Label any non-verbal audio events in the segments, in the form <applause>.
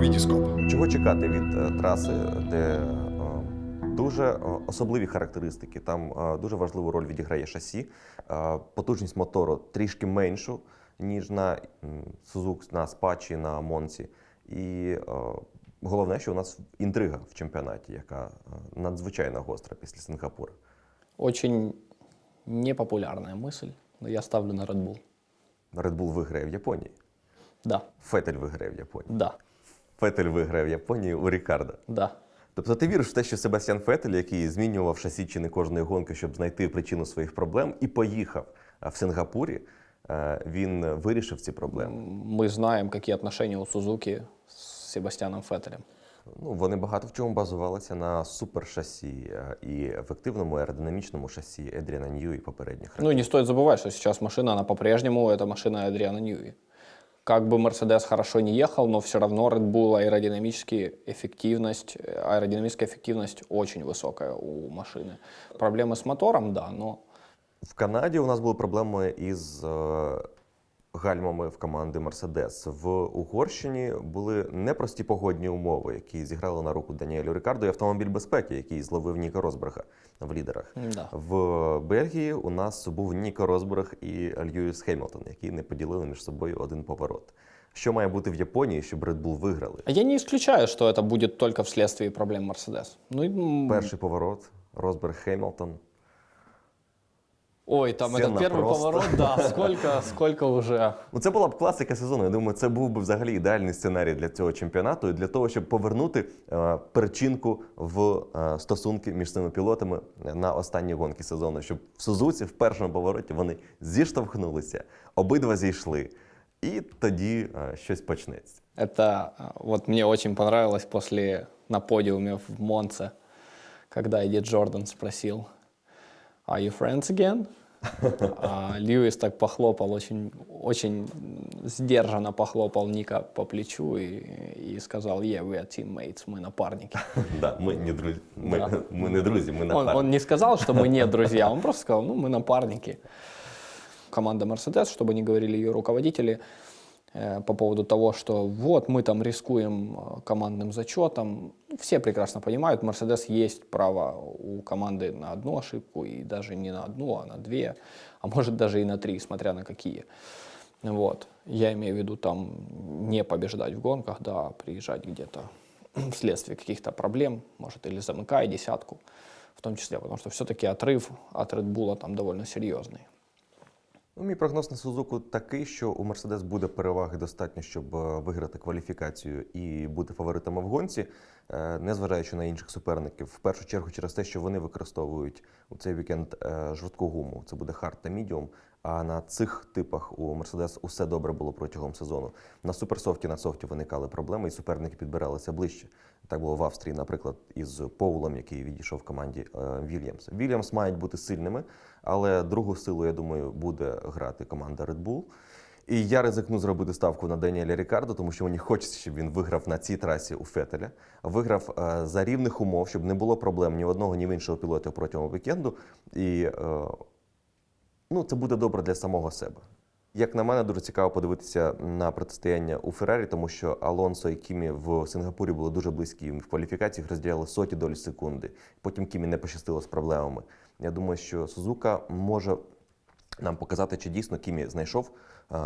Вітіскоп. Чого чекати від е, траси, де е, дуже е, особливі характеристики? Там дуже важливу роль відіграє шасі, потужність мотору трішки меншу, ніж на Suzuki, на Спачі, на Монці. І головне, що у нас інтрига в чемпіонаті, яка надзвичайно гостра після Сингапура. Очень непопулярная мысль, но я ставлю на Red Bull. Red Bull виграє в Японії. Да, Фетель виграє в Японії. да, Фетель виграє в Японії у Рікарда. да. Тобто ти віриш в те, що Себастьян Фетель, який змінював шасі чи не кожної гонки, щоб знайти причину своїх проблем, і поїхав а, в Сингапурі, е, він вирішив ці проблеми. Мы знаем, какие отношения у Сузуки с Себастьяном Феттелем. Ну, вони багато в чому базувалися на супершасі е, і ефективному аеродинамічному шасі Едріана Нью і попередніх Ну и не стоит забывать, что сейчас машина, она по-прежнему, это машина Адриана Ньюи. Как бы Мерседес хорошо не ехал, но все равно Red Bull аэродинамически эффективность, э, аэродинамическая эффективность очень высокая у машины. Проблемы с мотором, да, но В Канаді у нас були проблеми із е, гальмами в команди Мерседес. В Угорщині були непрості погодні умови, які зіграли на руку Даніелю Рікарду і автомобіль безпеки, який зловив Ніка Розберга в лідерах. да. В Бельгії у нас був Ніко Розберг і Льюіс Хемілтон, які не поділили між собою один поворот. Що має бути в Японії, щоб Red Bull виграли? Я не исключаю, что это будет только вследствие проблем Мерседес. Ну, и, Перший поворот Розберг Хемілтон. ой, там Сцена этот первый просто. поворот, да, <laughs> сколько, сколько уже. Ну, це була б класика сезону. Я думаю, це був би взагалі ідеальний сценарій для цього чемпіонату і для того, щоб повернути е, перечинку в е, стосунки між цими пілотами на останні гонки сезону, щоб в Сузуці в першому повороті вони зіштовхнулися, обидва зійшли, і тоді е, щось почнеться. Это а, вот мне очень понравилось после на подиуме в Монце, когда Эдди Джордан спросил, Are you friends again? <laughs> А Льюис так похлопал, очень, очень сдержанно похлопал Ника по плечу и, и сказал, yeah, we are teammates, мы напарники. <laughs> Да, ми не друзі. Ми, Да. ми не ми Он, напарники. он не сказал, что мы не <laughs> друзья, он просто сказал, ну, мы напарники. Команда Мерседес, чтобы не говорили ее руководители, по поводу того, что вот мы там рискуем э, командным зачетом. Все прекрасно понимают, Мерседес есть право у команды на одну ошибку, и даже не на одну, а на две, а может даже и на три, смотря на какие. Вот. Я имею в виду там не побеждать в гонках, да, а приезжать где-то <clears throat> вследствие каких-то проблем, может, или замыкая десятку, в том числе, потому что все-таки отрыв от Red Bull там довольно серьезный. Ну, мій прогноз на Сузуку такий, що у Мерседес буде переваги достатньо, щоб е, виграти кваліфікацію і бути фаворитами в гонці, е, незважаючи на інших суперників. В першу чергу через те, що вони використовують у цей вікенд е, жорстку гуму. Це буде hard та мідіум. А на цих типах у Мерседес усе добре було протягом сезону. На суперсофті на софті виникали проблеми, і суперники підбиралися ближче. Так було в Австрії, наприклад, із Поулом, який відійшов в команді е, Вільямс. Вільямс мають бути сильними, але другу силу, я думаю, буде грати команда Red Bull. І я ризикну зробити ставку на Даніеля Рікардо, тому що мені хочеться, щоб він виграв на цій трасі у Фетеля. Виграв е, за рівних умов, щоб не було проблем ні в одного, ні в іншого пілота протягом вікенду. І е, ну, це буде добре для самого себе. Як на мене, дуже цікаво подивитися на протистояння у Феррарі, тому що Алонсо і Кімі в Сингапурі були дуже близькі. В кваліфікаціях розділяли соті долі секунди. Потім Кімі не пощастило з проблемами. Я думаю, що Сузука може нам показати, чи дійсно Кімі знайшов е,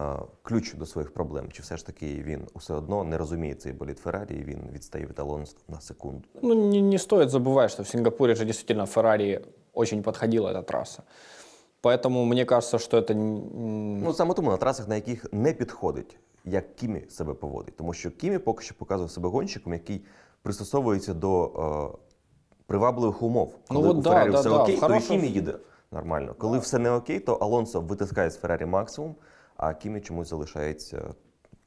ключ до своїх проблем, чи все ж таки він усе одно не розуміє цей болід Феррарі, і він відстає від Алонсо на секунду. Ну, не, не стоит забывать, что в Сингапуре же действительно Феррари очень подходила эта трасса. Поэтому мне кажется, что это... м, Ну саме тому на трасах, на яких не підходить, як Кімі себе поводить. Тому що Кімі поки що показує себе гонщиком, який пристосовується до е, привабливих умов. Ну, Коли от у да, Феррарі да, все да, окей, в то і хорошому- Кімі їде нормально. Коли все не окей, то Алонсо витискає з Феррарі максимум, а Кімі чомусь залишається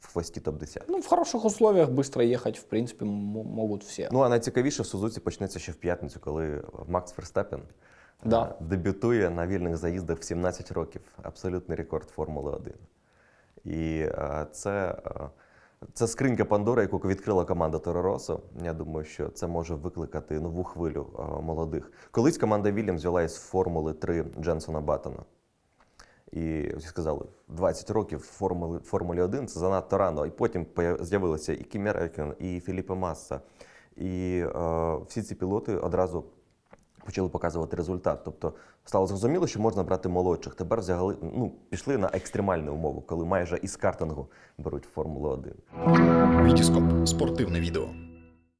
в хвості топ-10. Ну, в хороших условиях быстро ехать, в принципе, м- могут все. Ну а найцікавіше в Сузуці почнеться ще в п'ятницю, коли Макс Ферстапен Да. е, дебютує на вільних заїздах в 17 років. Абсолютний рекорд Формули 1. І е, це, е, це скринька Пандори, яку відкрила команда Тороросо. Я думаю, що це може викликати нову хвилю е, молодих. Колись команда Вільямс взяла із Формули 3 Дженсона Баттона. І всі сказали, 20 років в Формулі, Формулі 1 це занадто рано. І потім з'явилися і Räikkönen, і Філіппе Масса. І е, всі ці пілоти одразу почали показувати результат. Тобто стало зрозуміло, що можна брати молодших. Тепер взяли, ну, пішли на екстремальну умову, коли майже із картингу беруть Формулу 1. Вітіскоп спортивне відео.